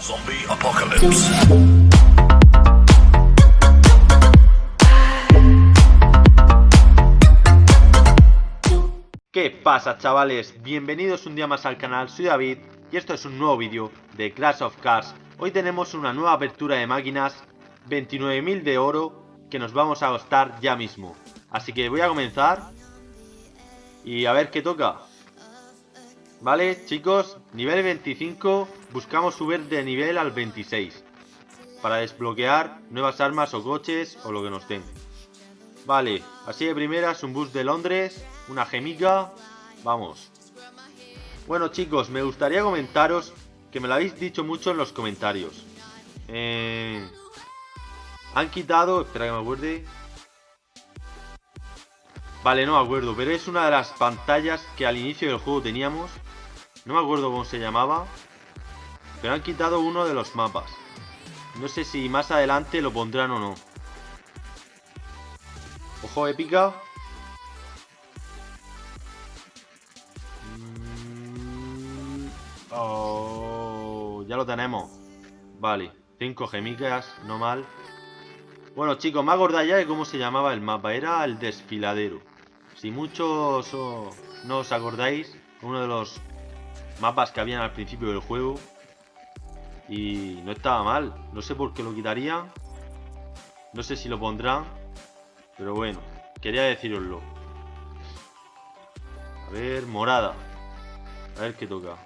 Zombie Apocalypse. ¿Qué pasa chavales? Bienvenidos un día más al canal, soy David y esto es un nuevo vídeo de Crash of Cars. Hoy tenemos una nueva apertura de máquinas, 29.000 de oro que nos vamos a gastar ya mismo. Así que voy a comenzar y a ver qué toca. Vale chicos, nivel 25, buscamos subir de nivel al 26 para desbloquear nuevas armas o coches o lo que nos den. Vale, así de primeras un bus de Londres, una gemica, vamos. Bueno chicos, me gustaría comentaros que me lo habéis dicho mucho en los comentarios. Eh, han quitado, espera que me acuerde. Vale, no me acuerdo, pero es una de las pantallas que al inicio del juego teníamos. No me acuerdo cómo se llamaba. Pero han quitado uno de los mapas. No sé si más adelante lo pondrán o no. Ojo épica. Mm, oh, ya lo tenemos. Vale, 5 gemicas, no mal. Bueno chicos, me acordáis ya de cómo se llamaba el mapa. Era el desfiladero. Si muchos no os acordáis, uno de los mapas que habían al principio del juego. Y no estaba mal. No sé por qué lo quitarían. No sé si lo pondrán. Pero bueno, quería deciroslo. A ver, morada. A ver qué toca.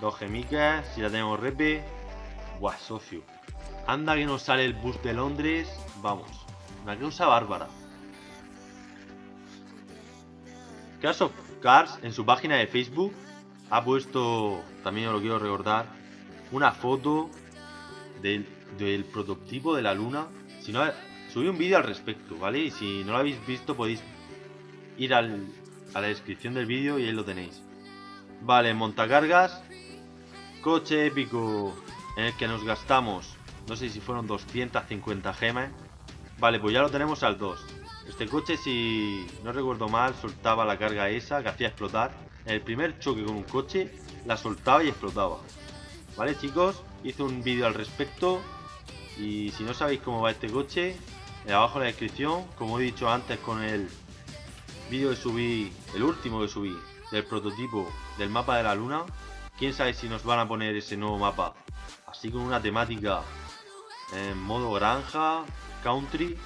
Dos gemicas, si la tenemos repe. Buah, socio. Anda que nos sale el bus de Londres. Vamos. Una cosa bárbara. Crash of Cars en su página de Facebook ha puesto, también os lo quiero recordar, una foto del, del prototipo de la luna. Si no, subí un vídeo al respecto, ¿vale? Y si no lo habéis visto podéis ir al, a la descripción del vídeo y ahí lo tenéis. Vale, montacargas. Coche épico en el que nos gastamos, no sé si fueron 250 gemas. Vale, pues ya lo tenemos al 2. Este coche, si no recuerdo mal, soltaba la carga esa que hacía explotar. En el primer choque con un coche, la soltaba y explotaba. Vale, chicos, hice un vídeo al respecto. Y si no sabéis cómo va este coche, abajo en la descripción, como he dicho antes con el vídeo que subí, el último que subí, del prototipo del mapa de la luna. Quién sabe si nos van a poner ese nuevo mapa, así con una temática en modo granja, country.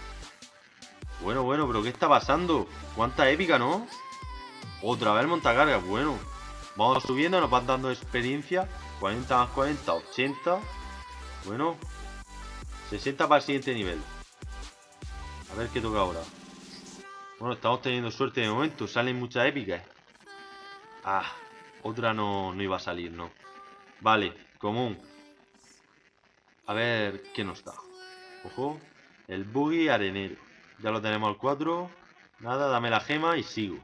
Bueno, bueno, pero ¿qué está pasando? ¿Cuánta épica, no? Otra vez montacarga, bueno. Vamos subiendo, nos van dando experiencia. 40 más 40, 80. Bueno. 60 para el siguiente nivel. A ver qué toca ahora. Bueno, estamos teniendo suerte de momento. Salen muchas épicas. Ah, otra no, no iba a salir, ¿no? Vale, común. A ver qué nos da. Ojo. El buggy arenero. Ya lo tenemos al 4. Nada, dame la gema y sigo.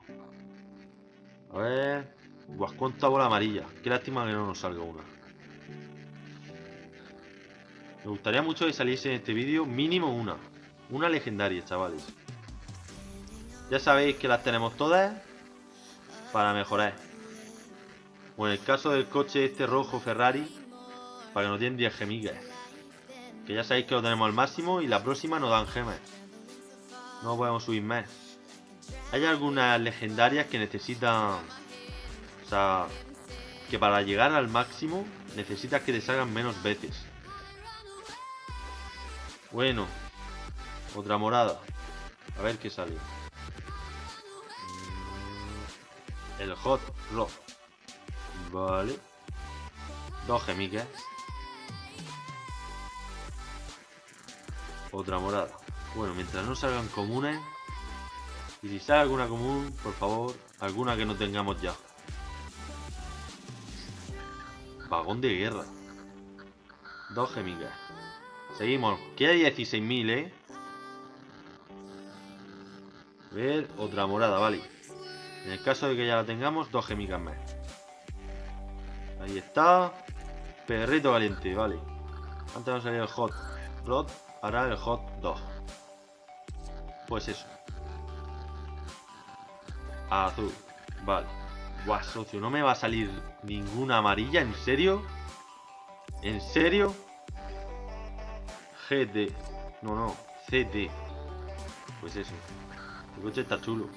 A ver. Buah, cuánta bola amarilla. Qué lástima que no nos salga una. Me gustaría mucho que saliese en este vídeo mínimo una. Una legendaria, chavales. Ya sabéis que las tenemos todas para mejorar. O en el caso del coche este rojo Ferrari, para que nos den 10 gemigas. Que ya sabéis que lo tenemos al máximo y la próxima nos dan gemas. No podemos subir más. Hay algunas legendarias que necesitan... O sea... Que para llegar al máximo necesitas que te salgan menos veces. Bueno. Otra morada. A ver qué sale. El Hot Rod. Vale. Dos gemiques. Otra morada. Bueno, mientras no salgan comunes. Y si sale alguna común, por favor, alguna que no tengamos ya. Vagón de guerra. Dos gemigas. Seguimos. Queda 16.000, ¿eh? A ver, otra morada, vale. En el caso de que ya la tengamos, dos gemigas más. Ahí está. Perrito valiente, vale. Antes nos salido el hot rod, ahora el hot dog. Pues eso. Azul, vale. Buah, socio, no me va a salir ninguna amarilla, ¿en serio? ¿En serio? GD. No, no, CD. Pues eso. El coche está chulo.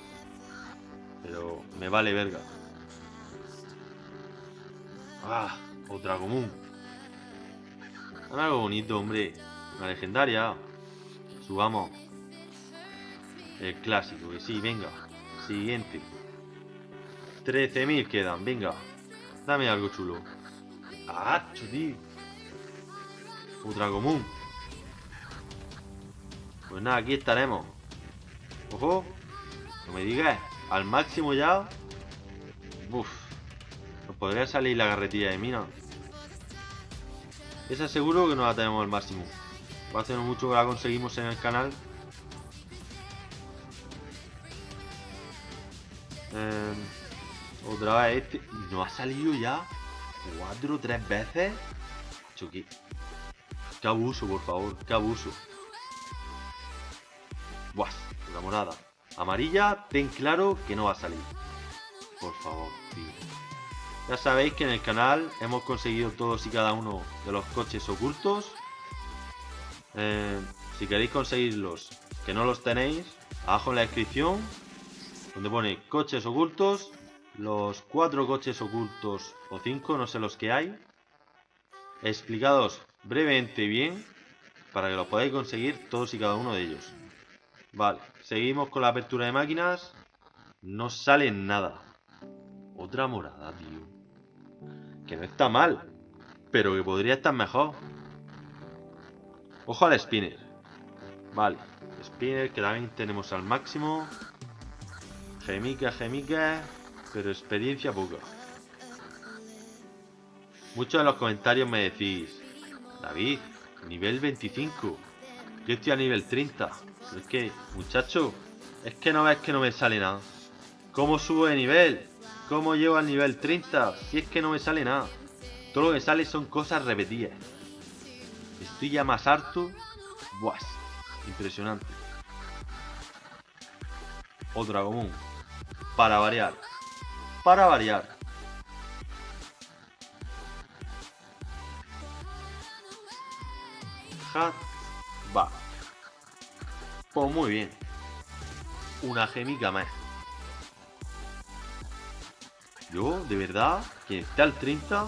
Pero me vale verga. Ah, otra común. Algo bonito, hombre. Una legendaria. Subamos. El clásico, que sí, venga. Siguiente. 13.000 quedan, venga. Dame algo chulo. ¡Ah, tío! Otra común. Pues nada, aquí estaremos. Ojo. No me digas. Al máximo ya. Uf. Nos podría salir la carretilla de mina. Esa seguro que no la tenemos al máximo. Hacer mucho que la conseguimos en el canal. Eh, otra vez este. ¿No ha salido ya? ¿Cuatro tres veces? Choque. Qué abuso, por favor. Qué abuso. Buah, la morada. Amarilla, ten claro que no va a salir. Por favor, tío. Ya sabéis que en el canal hemos conseguido todos y cada uno de los coches ocultos. Eh, si queréis conseguirlos, que no los tenéis, abajo en la descripción, donde pone coches ocultos, los cuatro coches ocultos o cinco, no sé los que hay, explicados brevemente bien, para que los podáis conseguir todos y cada uno de ellos. Vale, seguimos con la apertura de máquinas. No sale nada. Otra morada, tío. Que no está mal, pero que podría estar mejor. Ojo al spinner. Vale, spinner que también tenemos al máximo. Gemica, gemica, pero experiencia poca. Muchos de los comentarios me decís, David, nivel 25. Yo estoy a nivel 30. Es que, muchacho, es que no ves que no me sale nada. ¿Cómo subo de nivel? ¿Cómo llego al nivel 30? Si es que no me sale nada. Todo lo que sale son cosas repetidas. Estoy ya más harto. Buah, impresionante. Otra común. Para variar. Para variar. Hat. Va. Pues muy bien. Una gemica más. Yo, de verdad, que esté al 30,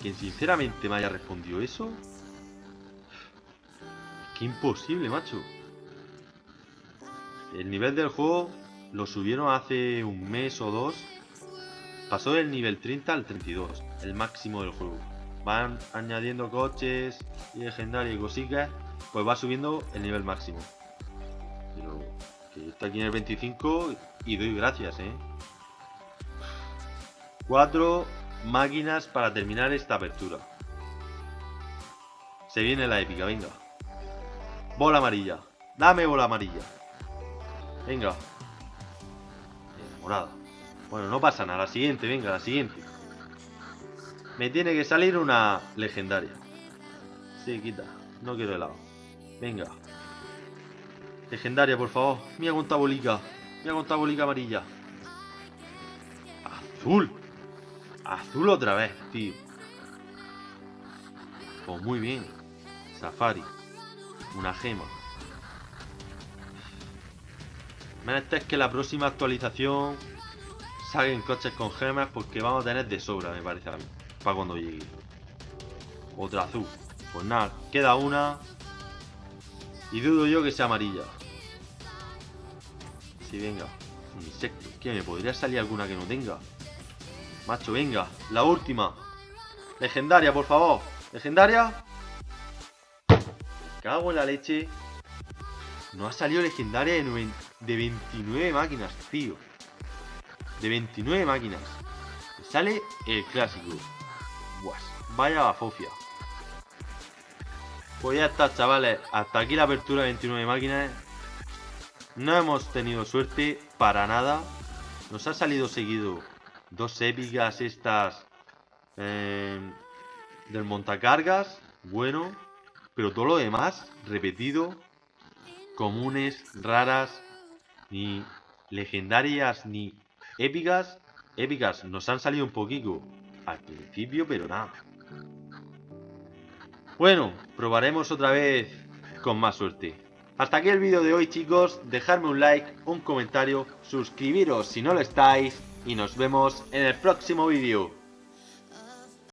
quien sinceramente me haya respondido eso. Que imposible, macho. El nivel del juego lo subieron hace un mes o dos. Pasó del nivel 30 al 32, el máximo del juego. Van añadiendo coches y legendarios y cositas, pues va subiendo el nivel máximo. Pero está aquí en el 25 y doy gracias, eh. Cuatro máquinas para terminar esta apertura. Se viene la épica, venga. Bola amarilla. Dame bola amarilla. Venga. Morada. Bueno, no pasa nada. La siguiente, venga, la siguiente. Me tiene que salir una legendaria. Sí, quita. No quiero helado. Venga. Legendaria, por favor. Mira cuánta bolica. Mira cuánta bolica amarilla. Azul. Azul otra vez, tío. Pues muy bien. Safari. Una gema. Menester es que la próxima actualización salgan coches con gemas porque vamos a tener de sobra, me parece a mí. Para cuando llegue. Otra azul. Pues nada, queda una. Y dudo yo que sea amarilla. Sí, venga. Insecto. ¿Qué? ¿Me podría salir alguna que no tenga? Macho, venga. La última. Legendaria, por favor. Legendaria. Cago en la leche. No ha salido legendaria de, de 29 máquinas, tío. De 29 máquinas. Sale el clásico. Buah, vaya bafofia. Pues ya está, chavales. Hasta aquí la apertura de 29 máquinas. No hemos tenido suerte para nada. Nos ha salido seguido dos épicas estas eh, del montacargas. Bueno. Pero todo lo demás, repetido. Comunes, raras, ni legendarias, ni épicas. épicas nos han salido un poquito al principio, pero nada. Bueno, probaremos otra vez con más suerte. Hasta aquí el vídeo de hoy chicos, dejadme un like, un comentario, suscribiros si no lo estáis y nos vemos en el próximo vídeo.